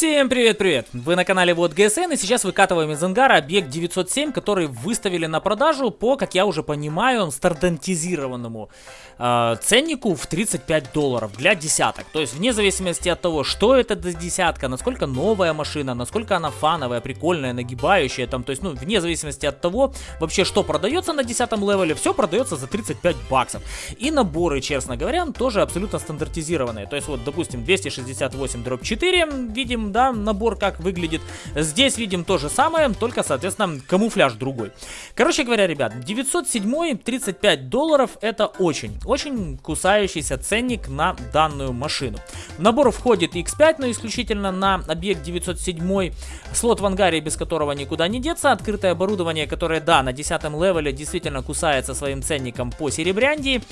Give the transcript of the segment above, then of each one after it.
Всем привет-привет! Вы на канале Вот ГСН и сейчас выкатываем из ангара объект 907, который выставили на продажу по, как я уже понимаю, стандартизированному э, ценнику в 35 долларов для десяток. То есть вне зависимости от того, что это за десятка, насколько новая машина, насколько она фановая, прикольная, нагибающая, там, то есть, ну, вне зависимости от того, вообще, что продается на десятом левеле, все продается за 35 баксов. И наборы, честно говоря, тоже абсолютно стандартизированные. То есть, вот, допустим, 268 дробь 4, видим, да, набор как выглядит. Здесь видим то же самое, только, соответственно, камуфляж другой. Короче говоря, ребят, 907 35 долларов это очень, очень кусающийся ценник на данную машину. В набор входит X5, но исключительно на объект 907. Слот в ангаре, без которого никуда не деться. Открытое оборудование, которое, да, на 10 левеле действительно кусается своим ценником по серебрянди.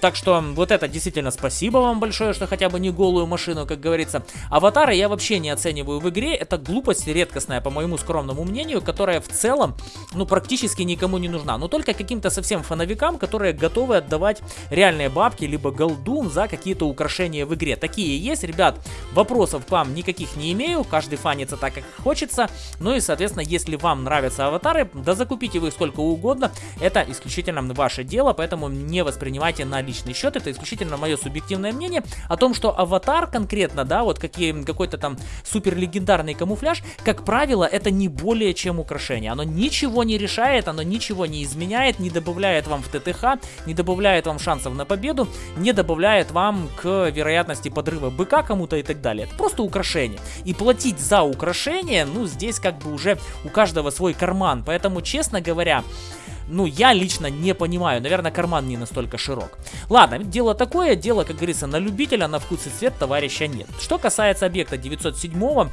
Так что вот это действительно спасибо вам большое, что хотя бы не голую машину, как говорится. Аватары я вообще не оцениваю в игре. Это глупость редкостная, по моему скромному мнению, которая в целом, ну, практически никому не нужна. Но только каким-то совсем фановикам, которые готовы отдавать реальные бабки, либо голду за какие-то украшения в игре. Такие есть, ребят. Вопросов к вам никаких не имею. Каждый фанится так, как хочется. Ну и, соответственно, если вам нравятся аватары, да закупите вы их сколько угодно. Это исключительно ваше дело, поэтому не воспринимайте на личный счет. Это исключительно мое субъективное мнение о том, что аватар конкретно, да, вот какие, какой-то там супер легендарный камуфляж, как правило, это не более чем украшение. Оно ничего не решает, оно ничего не изменяет, не добавляет вам в ТТХ, не добавляет вам шансов на победу, не добавляет вам к вероятности подрыва быка кому-то и так далее. Это просто украшение. И платить за украшение, ну, здесь как бы уже у каждого свой карман. Поэтому, честно говоря, ну, я лично не понимаю. Наверное, карман не настолько широк. Ладно, дело такое, дело, как говорится, на любителя, на вкус и цвет товарища нет. Что касается объекта 907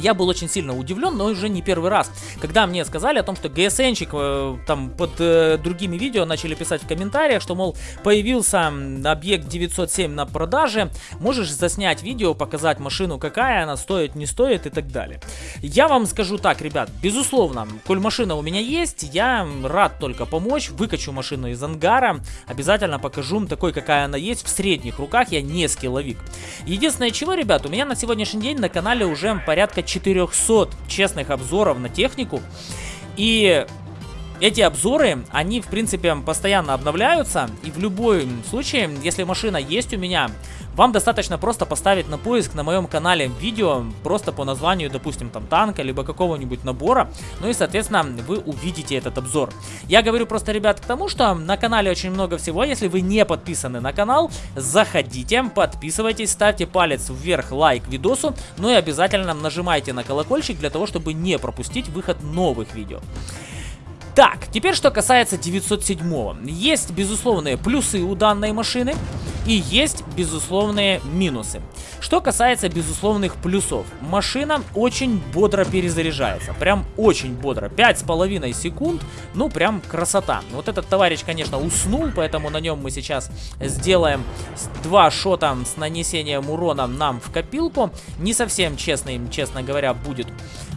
я был очень сильно удивлен, но уже не первый раз, когда мне сказали о том, что GSN-чик э, там под э, другими видео начали писать в комментариях, что, мол, появился объект 907 на продаже, можешь заснять видео, показать машину, какая она стоит, не стоит и так далее. Я вам скажу так, ребят, безусловно, коль машина у меня есть, я рад только помочь, выкачу машину из ангара, обязательно покажу такой, какая она есть, в средних руках, я не скилловик. Единственное чего, ребят, у меня на сегодняшний день на канале уже порядка 400 честных обзоров на технику. И эти обзоры, они в принципе постоянно обновляются. И в любом случае, если машина есть у меня, вам достаточно просто поставить на поиск на моем канале видео просто по названию, допустим, там танка, либо какого-нибудь набора. Ну и, соответственно, вы увидите этот обзор. Я говорю просто, ребят, к тому, что на канале очень много всего. Если вы не подписаны на канал, заходите, подписывайтесь, ставьте палец вверх, лайк видосу. Ну и обязательно нажимайте на колокольчик для того, чтобы не пропустить выход новых видео. Так, теперь что касается 907. Есть безусловные плюсы у данной машины и есть безусловные минусы. Что касается безусловных плюсов. Машина очень бодро перезаряжается. Прям очень бодро. 5,5 секунд. Ну, прям красота. Вот этот товарищ, конечно, уснул, поэтому на нем мы сейчас сделаем два шота с нанесением урона нам в копилку. Не совсем честный, честно говоря, будет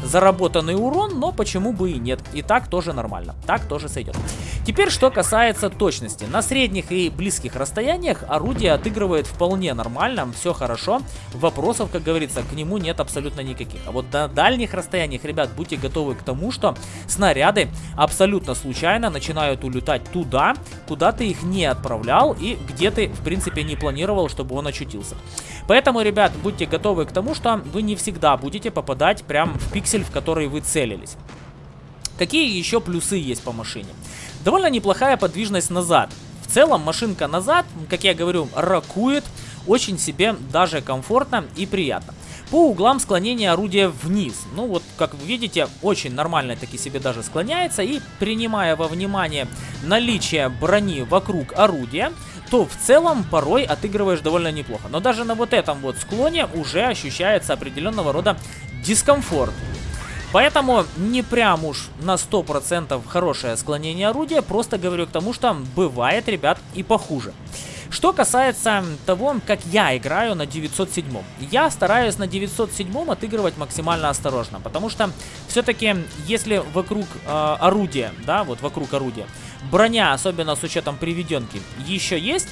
заработанный урон, но почему бы и нет. И так тоже нормально. Так тоже сойдет. Теперь, что касается точности. На средних и близких расстояниях орудие отыгрывает вполне нормально, все хорошо. Вопросов, как говорится, к нему нет абсолютно никаких. А вот на дальних расстояниях, ребят, будьте готовы к тому, что снаряды абсолютно случайно начинают улетать туда, куда ты их не отправлял и где ты, в принципе, не планировал, чтобы он очутился. Поэтому, ребят, будьте готовы к тому, что вы не всегда будете попадать прям в пиксель, в который вы целились. Какие еще плюсы есть по машине? Довольно неплохая подвижность назад. Целом машинка назад, как я говорю, ракует очень себе даже комфортно и приятно. По углам склонения орудия вниз. Ну вот, как вы видите, очень нормально таки себе даже склоняется. И принимая во внимание наличие брони вокруг орудия, то в целом порой отыгрываешь довольно неплохо. Но даже на вот этом вот склоне уже ощущается определенного рода дискомфорт. Поэтому не прям уж на 100% хорошее склонение орудия, просто говорю к тому, что бывает, ребят, и похуже. Что касается того, как я играю на 907. Я стараюсь на 907 отыгрывать максимально осторожно, потому что все-таки если вокруг э, орудия, да, вот вокруг орудия, броня, особенно с учетом приведенки, еще есть,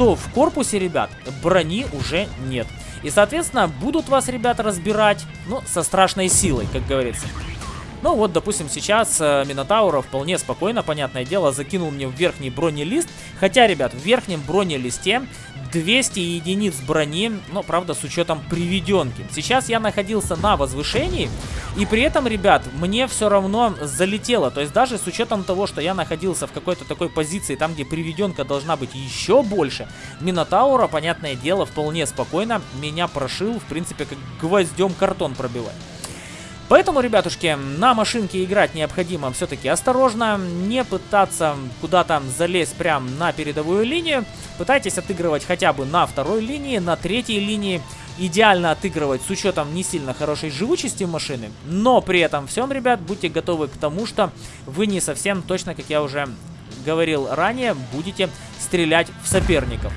что в корпусе, ребят, брони уже нет. И, соответственно, будут вас, ребята, разбирать, ну, со страшной силой, как говорится. Ну вот, допустим, сейчас э, Минотаура вполне спокойно, понятное дело, закинул мне в верхний бронелист. Хотя, ребят, в верхнем бронелисте 200 единиц брони, но, правда, с учетом приведенки. Сейчас я находился на возвышении, и при этом, ребят, мне все равно залетело. То есть даже с учетом того, что я находился в какой-то такой позиции, там, где приведенка должна быть еще больше, Минотаура, понятное дело, вполне спокойно меня прошил, в принципе, как гвоздем картон пробивать. Поэтому, ребятушки, на машинке играть необходимо все-таки осторожно, не пытаться куда-то залезть прям на передовую линию. Пытайтесь отыгрывать хотя бы на второй линии, на третьей линии. Идеально отыгрывать с учетом не сильно хорошей живучести машины. Но при этом всем, ребят, будьте готовы к тому, что вы не совсем точно, как я уже говорил ранее, будете стрелять в соперников.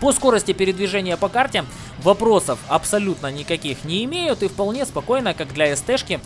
По скорости передвижения по карте вопросов абсолютно никаких не имеют и вполне спокойно, как для СТшки,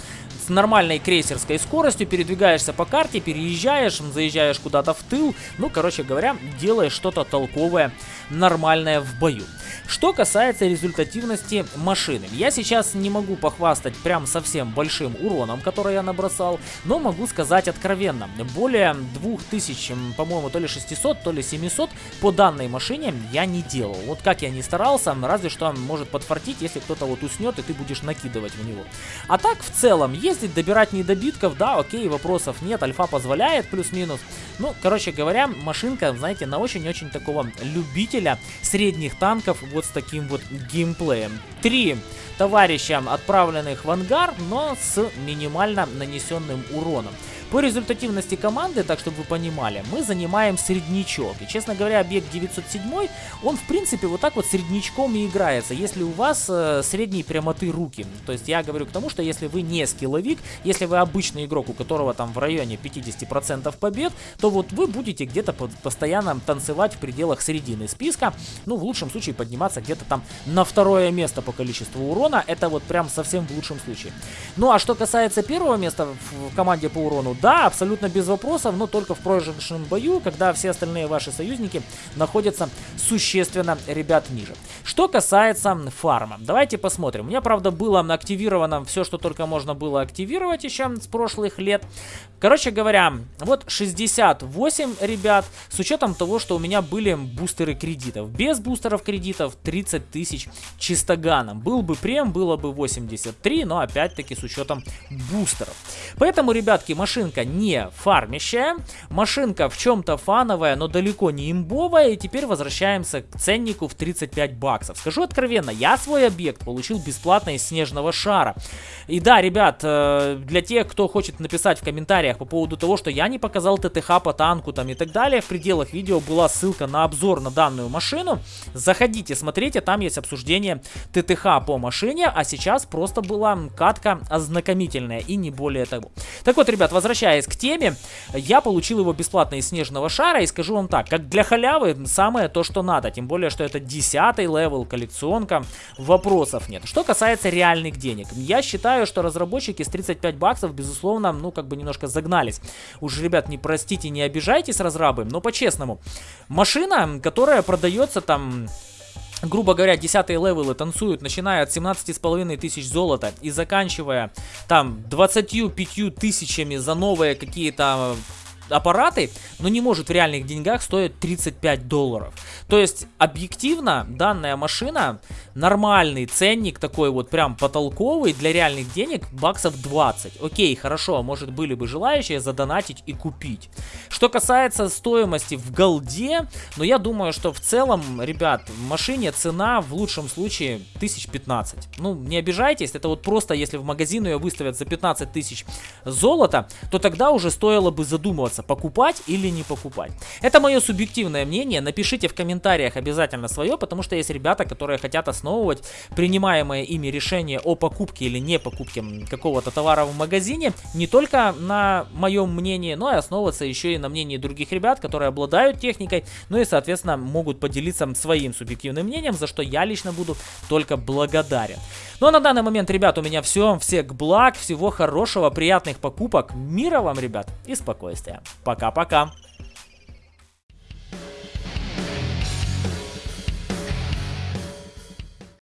с нормальной крейсерской скоростью передвигаешься по карте, переезжаешь, заезжаешь куда-то в тыл, ну, короче говоря, делаешь что-то толковое, нормальное в бою. Что касается результативности машины, я сейчас не могу похвастать прям совсем большим уроном, который я набросал, но могу сказать откровенно, более 2000, по-моему, то ли 600, то ли 700 по данной машине я не делал. Вот как я не старался, разве что может подфартить, если кто-то вот уснет и ты будешь накидывать в него. А так, в целом, ездить, добирать недобитков, да, окей, вопросов нет, альфа позволяет, плюс-минус. Ну, короче говоря, машинка, знаете, на очень-очень такого любителя средних танков, вот с таким вот геймплеем. Три товарища, отправленных в ангар, но с минимально нанесенным уроном. По результативности команды, так чтобы вы понимали, мы занимаем среднячок. И, честно говоря, объект 907, он, в принципе, вот так вот среднячком и играется, если у вас э, средней прямоты руки. То есть я говорю к тому, что если вы не скилловик, если вы обычный игрок, у которого там в районе 50% побед, то вот вы будете где-то постоянно танцевать в пределах середины списка. Ну, в лучшем случае подниматься где-то там на второе место по количеству урона. Это вот прям совсем в лучшем случае. Ну, а что касается первого места в команде по урону, да, абсолютно без вопросов, но только в проигрышном бою, когда все остальные ваши союзники находятся существенно, ребят, ниже. Что касается фарма, давайте посмотрим. У меня, правда, было активировано все, что только можно было активировать еще с прошлых лет. Короче говоря, вот 68, ребят, с учетом того, что у меня были бустеры кредитов. Без бустеров кредитов 30 тысяч чистоганом. Был бы прем, было бы 83, но опять-таки с учетом бустеров. Поэтому, ребятки, машинка не фармящая, машинка в чем-то фановая, но далеко не имбовая. И теперь возвращаемся к ценнику в 35 баксов. Скажу откровенно, я свой объект получил бесплатно из снежного шара. И да, ребят, э, для тех, кто хочет написать в комментариях, по поводу того, что я не показал ТТХ по танку там и так далее. В пределах видео была ссылка на обзор на данную машину. Заходите, смотрите, там есть обсуждение ТТХ по машине, а сейчас просто была катка ознакомительная и не более того. Так вот, ребят, возвращаясь к теме, я получил его бесплатно из снежного шара и скажу вам так, как для халявы самое то, что надо, тем более, что это 10 level, коллекционка, вопросов нет. Что касается реальных денег, я считаю, что разработчики с 35 баксов, безусловно, ну, как бы немножко загнались. Уж, ребят, не простите, не обижайтесь, разрабы, но по-честному. Машина, которая продается там грубо говоря, 10 левелы танцуют, начиная от 17,5 тысяч золота и заканчивая там 25 тысячами за новые какие-то аппараты, но не может в реальных деньгах стоить 35 долларов. То есть, объективно, данная машина, нормальный ценник такой вот прям потолковый для реальных денег, баксов 20. Окей, хорошо, может были бы желающие задонатить и купить. Что касается стоимости в голде, но я думаю, что в целом, ребят, в машине цена в лучшем случае 1015. Ну, не обижайтесь, это вот просто если в магазин ее выставят за 15 тысяч золота, то тогда уже стоило бы задумываться, вопроса, покупать или не покупать. Это мое субъективное мнение, напишите в комментариях обязательно свое, потому что есть ребята, которые хотят основывать принимаемое ими решение о покупке или не покупке какого-то товара в магазине не только на моем мнении, но и основываться еще и на мнении других ребят, которые обладают техникой, ну и, соответственно, могут поделиться своим субъективным мнением, за что я лично буду только благодарен. Ну а на данный момент, ребят, у меня все. Всех благ, всего хорошего, приятных покупок, мира вам, ребят, и спокойствия. Пока-пока.